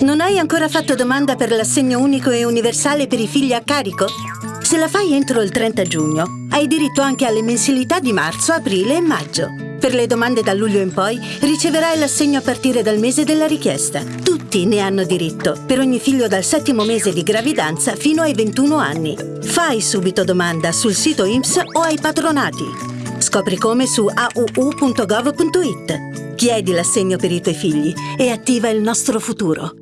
Non hai ancora fatto domanda per l'assegno unico e universale per i figli a carico? Se la fai entro il 30 giugno, hai diritto anche alle mensilità di marzo, aprile e maggio. Per le domande da luglio in poi, riceverai l'assegno a partire dal mese della richiesta. Tutti ne hanno diritto, per ogni figlio dal settimo mese di gravidanza fino ai 21 anni. Fai subito domanda sul sito IMSS o ai patronati. Scopri come su auu.gov.it. Chiedi l'assegno per i tuoi figli e attiva il nostro futuro.